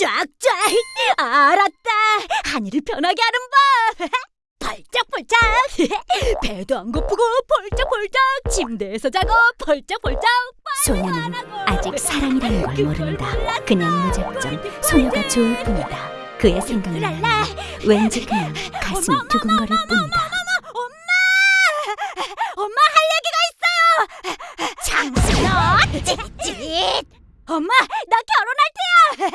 쫙쫙. 알았다. 한이를 편하게 하는 법. 펄쩍펄쩍. 배도 안 고프고 펄쩍펄쩍. 침대에서 자고 펄쩍펄쩍. 소녀는 아직 사랑이라는 걸 모른다. 그냥 무작정 소녀가 좋을 뿐이다. 그의 생각을 하면 왠지 그냥 가슴이 두근거릴 뿐이다. 엄마! 할 얘기가 있어요. 장순아 찌릿. 엄마 나 결혼할 테야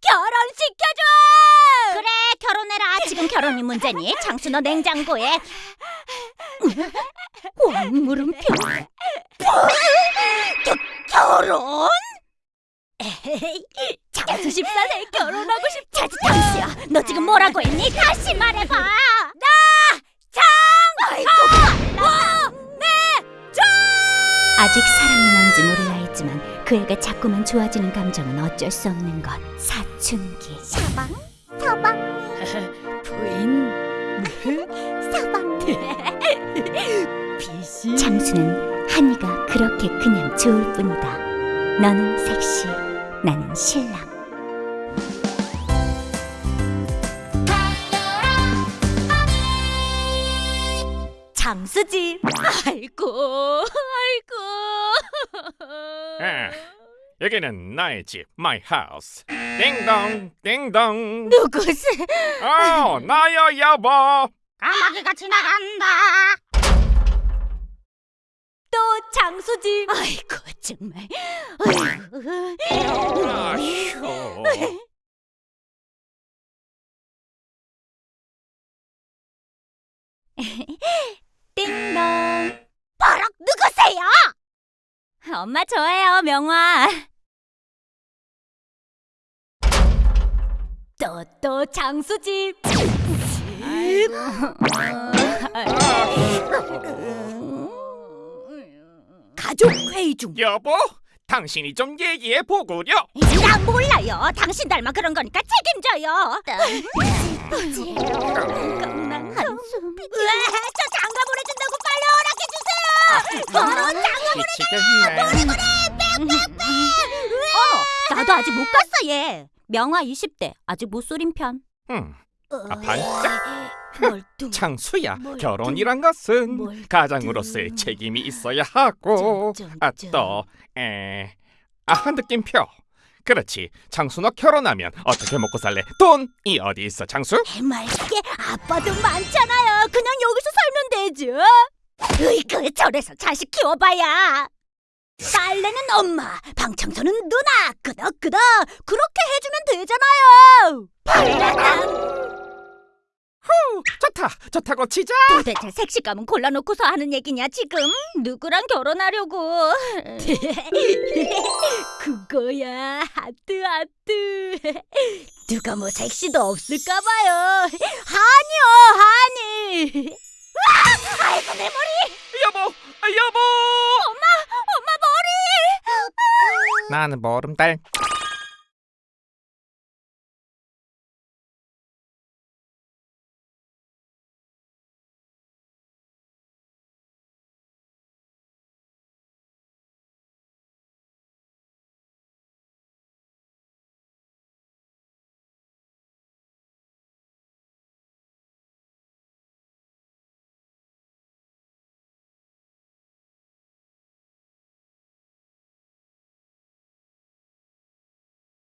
결혼시켜줘 그래 결혼이 문제니 장순어 냉장고에 왕물음표 결혼? 에헤이, 장수 집사세 결혼하고 싶다 당수야 너 지금 뭐라고 했니? 다시 말해봐 아직 사랑이 뭔지 몰라 했지만 그에게 자꾸만 좋아지는 감정은 어쩔 수 없는 것. 사춘기. 서방 서방 부인? 서방 비시 장수는 한이가 그렇게 그냥 좋을 뿐이다. 너는 섹시, 나는 신랑. 장수집 아이고 아이고. 아, 여기는 나의 집, my house. 띵동, 띵동. 누구세? 어, 나요 여보. 까마귀가 지나간다 또 장수집 아이고 정말 아이고 아휴. 띵동. 버럭 누구세요? 엄마 저예요, 명화. 또 또 장수집 가족 회의 중 여보, 당신이 좀 얘기해 보구려. 나 몰라요 당신 닮아 그런 거니까 책임져요 한숨. 저 장가 보내준 다고 빨리 허락해주세요 미치겠네. 어머 나도 아직 못 갔어 얘 명화 20대 아직 못 소린 편 음, 아, 반짝. 멀뚱 창수야, 뭘 결혼이란 것은 뭘 가장으로서의 좀. 책임이 있어야 하고, 아, 좀. 또, 에, 아, 느낌표. 그렇지. 창수 너 결혼하면 어떻게 먹고 살래? 돈이 어디 있어, 창수? 해맑게 아빠도 많잖아요 그냥 여기서 살면 되죠 그 저래서 자식 키워봐야. 빨래는 엄마 방청소는 누나. 끄덕끄덕. 그렇게 해주면 되잖아요. 빨래는 후, 좋다. 좋다고 치자. 도대체 색시감은 골라놓고서 하는 얘기냐 지금? 누구랑 결혼하려고? 그거야. 하트 하트. 누가 뭐 섹시도 없을까봐요. 하니요 하니. 아이고 내 머리 여보, 아, 여보. 엄마 머리 나는 모름달.